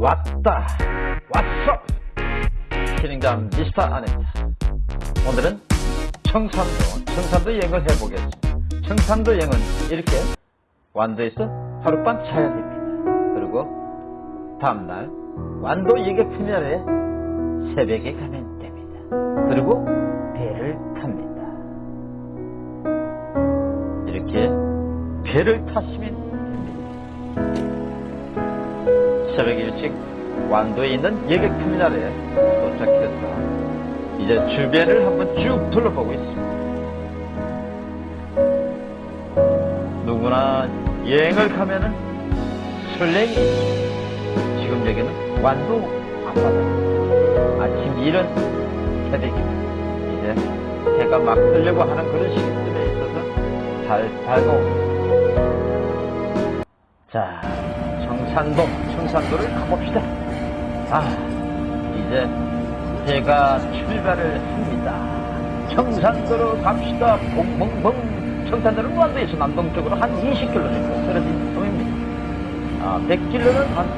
왔다 왔어. 진행자 미스터 아닙니다 오늘은 청산도 청산도 여행을 해보겠습니다. 청산도 여행은 이렇게 완도에서 하룻밤 자야 됩니다. 그리고 다음날 완도 예객터미널에 새벽에 가면 됩니다. 그리고 배를 탑니다. 이렇게 배를 타시면 새벽 일찍 완도에 있는 예객 터미널에 도착해서 이제 주변을 한번 쭉 둘러보고 있습니다. 누구나 여행을 가면은 설렘이 지금 여기는 완도 앞바다 아침 이른 새벽입니다. 이제 해가 막 뜨려고 하는 그런 시기쯤에 있어서 잘 밝아옵니다. 자, 청산동, 청산도를 가봅시다. 아, 이제 해가 출발을 합니다. 청산도로 갑시다. 봉봉봉. 청산도는 완도에서 남동쪽으로 한 20km 떨어진 동입니다. 아, 100km는 한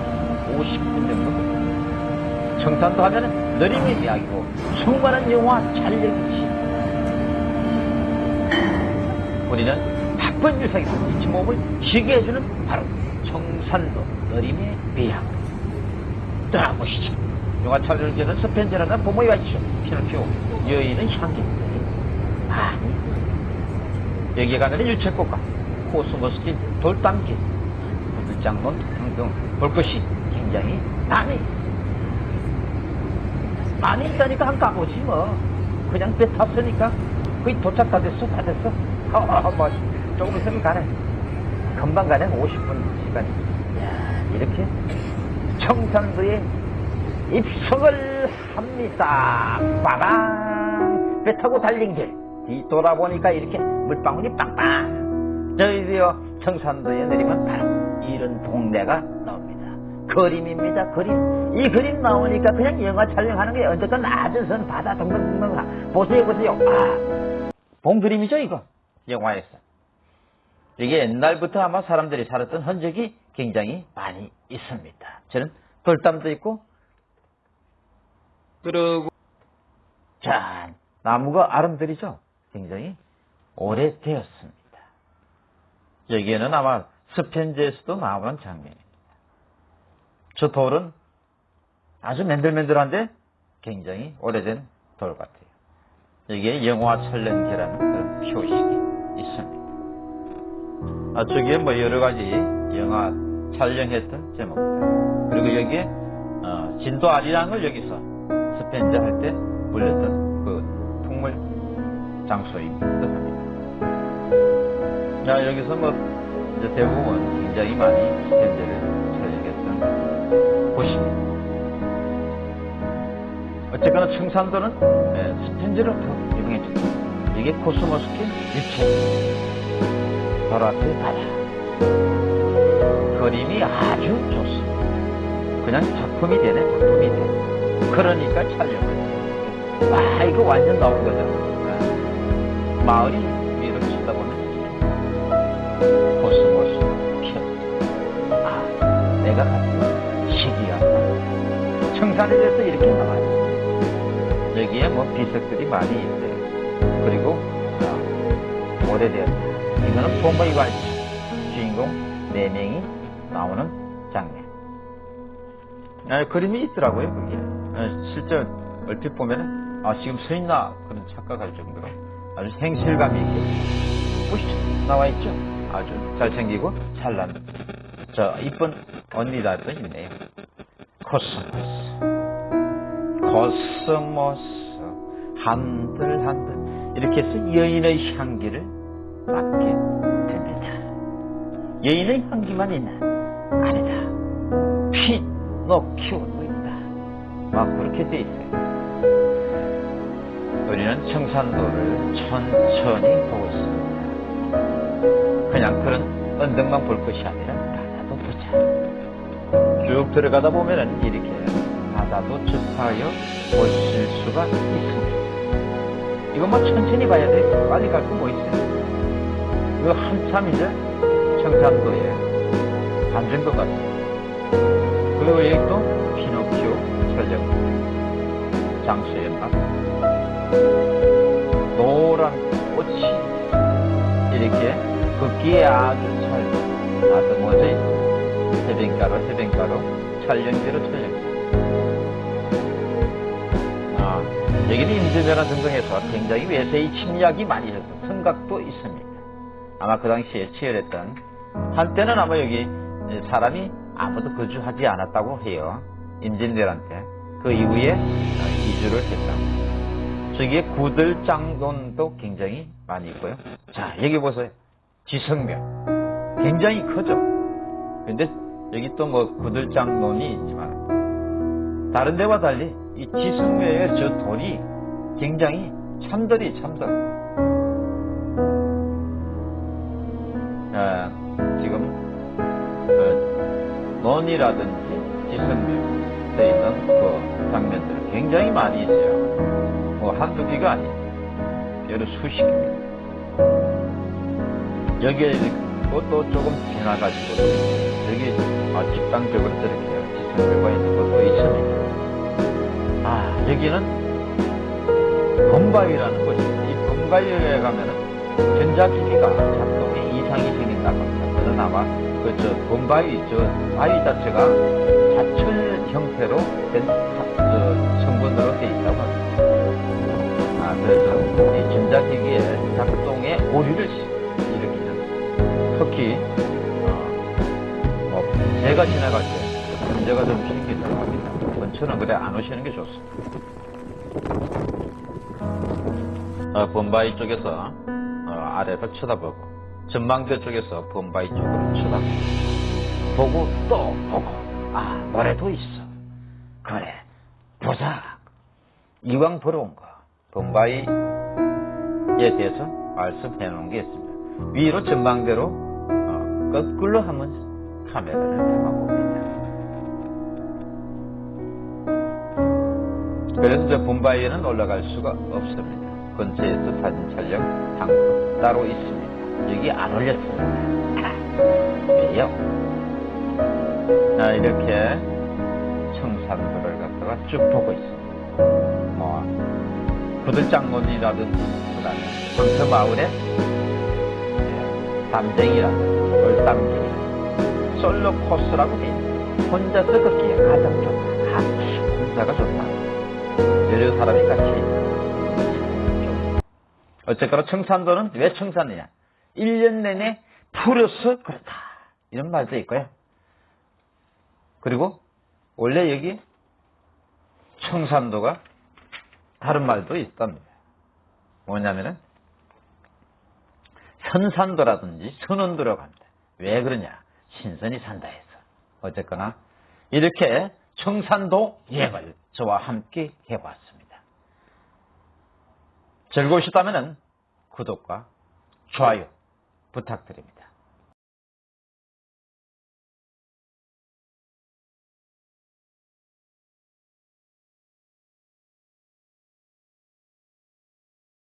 50분 정도. 청산도 하면 느림의 이야기고 수많은 영화 촬영이지. 우리는 바쁜 일상에서 지친 몸을 쉬게 해주는 바로 청산도 느림의 비양. 떠나보시죠. 영화 촬영을 기는 스펜저라는 부모가 있죠. 피노키오. 여인은 향기인데. 아니. 여기에 가면 유채꽃과 코스모스진, 돌담길, 부들장론 등등 볼 것이 굉장히 많이 많이 있다니까 한 가보지 뭐. 그냥 배 탔으니까 거의 도착 다 됐어, 다 됐어. 어, 뭐, 조금 있으면 가네. 금방 가네, 50분 시간이. 야 이렇게 청산도에 입성을 합니다. 빠방! 배 타고 달린 길. 뒤돌아보니까 이렇게 물방울이 빵빵. 저희도요, 청산도에 내리면 바로 이런 동네가 나옵니다. 그림입니다, 그림. 이 그림 나오니까 그냥 영화 촬영하는 게 언제까 낮은 선 바다 덩덩덩 보세요, 보세요. 아, 본 그림이죠, 이거. 영화에서. 이게 옛날부터 아마 사람들이 살았던 흔적이 굉장히 많이 있습니다. 저는 돌담도 있고, 그리고, 자, 나무가 아름드리죠? 굉장히 오래되었습니다. 여기에는 아마 스펜지에서도 나오는 장면입니다. 저 돌은 아주 맨들맨들한데 굉장히 오래된 돌 같아요. 여기에 영화 촬영기라는 그런 표식이 있습니다. 아, 저기에 뭐 여러 가지 영화 촬영했던 제목들. 그리고 여기에 어, 진도 아리랑을 여기서 스펜저 할 때 불렸던 그 풍물 장소입니다. 자, 여기서 뭐 이제 대부분 굉장히 많이 스펜저를 촬영했던 곳입니다. 어쨌거나 청산도는 네, 스펜저로 더 유명해졌다. 이게 코스모스킨 유채. 앞에 바다. 그림이 아주 좋습니다. 그냥 작품이 되네, 작품이 돼. 그러니까 촬영을. 와, 이거 완전 나온 거죠. 네. 마을이 위로 쳐다보면 코스모스 피 아, 내가 가진 시기가 청산에 대해서 이렇게 나와요. 여기에 뭐 비석들이 많이 있어요. 그리고 아, 오래되었다. 이거는 봄의 관시 주인공 4명이 나오는 장면. 아, 그림이 있더라고요, 거기에. 아, 실제 얼핏 보면은, 아, 지금 서 있나? 그런 착각할 정도로 아주 현실감이 있게 보시죠. 나와 있죠? 아주 잘생기고 찬란. 저, 이쁜 언니들도 있네요. 코스모스. 코스모스. 한들한들. 이렇게 해서 여인의 향기를 맡게 됩니다. 여인의 향기만 있나? 아니다. 피노키오도 있다. 막 그렇게 돼 있어요. 우리는 청산도를 천천히 보고 있습니다. 그냥 그런 언덕만 볼 것이 아니라 바다도 보자. 쭉 들어가다 보면은 이렇게 바다도 접하여 보실 수가 있습니다. 이거 뭐 천천히 봐야 돼. 빨리 갈 거 뭐 있어요? 이거 한참 이제 청산도에 앉은 것 같습니다. 그리고 여기 또 피노키오 촬영 장소였나? 노란 꽃이 이렇게 걷기에 아주 잘 다듬어져 있는 해변가로 해변가로 촬영지로 촬영. 아, 여기는 임진왜란 등등해서 굉장히 외세의 침략이 많이 있어서 성각도 있습니다. 아마 그 당시에 치열했던 한때는 아마 여기 사람이 아무도 거주하지 않았다고 해요. 임진왜란 때. 그 이후에 이주를 했다. 저기에 구들장돈도 굉장히 많이 있고요. 자, 여기 보세요. 지성묘. 굉장히 크죠? 근데 여기 또 뭐 구들장돈이 있지만 다른 데와 달리 이 지성묘의 저 돌이 굉장히 참돌이 참돌. 논이라든지 지성묘에 있는 그 장면들 굉장히 많이 있어요. 뭐 한두 개가 아니에요. 여러 수십 개입니다. 여기에 그것도 조금 지나가지고 여기 아, 집단적으로 저렇게 지성묘가 있는 것도 있습니다. 아 여기는 범바위라는 곳입니다. 이 범바위에 가면은 전자기기가 작동에 이상이 생긴다고 아마 그저 범바위 저 바위 자체가 자철 형태로 된 사- 저 성분으로 되어 있다고 합니다. 아 그래서 이 전자기기의 작동에 오류를 일으키는 특히 어, 뭐 제가 지나갈 때 문제가 좀 생긴다고 합니다. 근처는 그래 안 오시는 게 좋습니다. 어, 범바이 쪽에서 어, 아래를 쳐다보고 전망대 쪽에서 범바이 쪽으로 쳐다보고 보고 또 보고 아 노래도 있어 그래 보자 이왕 보러 온 거 범바이에 대해서 말씀해 놓은 게 있습니다 위로 전망대로 어, 거꾸로 한번 카메라를 담아봅니다 그래서 저 본바위에는 올라갈 수가 없습니다. 근처에서 사진 촬영 장소 따로 있습니다. 여기 안 올렸습니다. 왜요? 아, 이렇게 청산도를 갖다가 쭉 보고 있습니다. 뭐, 구들장문이라든지, 그 다음에 황터마을에 담쟁이라든지, 돌담길, 솔로 코스라고 돼 있습니다. 혼자서 걷기에 가장 좋다. 혼자가 좋다. 여러 사람이 같이 어쨌거나 청산도는 왜 청산이냐 1년 내내 풀어서 그렇다. 이런 말도 있고요. 그리고 원래 여기 청산도가 다른 말도 있답니다. 뭐냐면은 현산도라든지 선원도라고 합니다. 왜 그러냐? 신선이 산다 해서. 어쨌거나 이렇게 청산도 여행을 저와 함께 해봤습니다. 즐거우셨다면 구독과 좋아요 부탁드립니다.